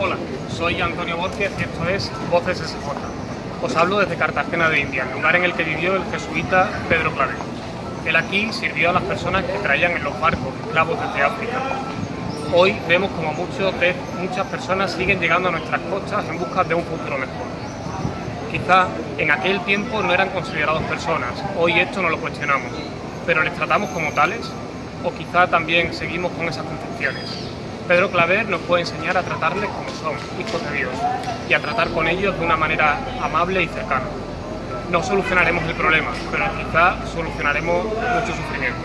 Hola, soy Antonio Borges y esto es Voces SJ. Os hablo desde Cartagena de India, lugar en el que vivió el jesuita Pedro Claver. Él aquí sirvió a las personas que traían en los barcos esclavos desde África. Hoy vemos como muchos de, muchas personas siguen llegando a nuestras costas en busca de un futuro mejor. Quizá en aquel tiempo no eran considerados personas, hoy esto no lo cuestionamos, pero les tratamos como tales o quizá también seguimos con esas concepciones. Pedro Claver nos puede enseñar a tratarles como son, hijos de Dios, y a tratar con ellos de una manera amable y cercana. No solucionaremos el problema, pero quizá solucionaremos mucho sufrimiento.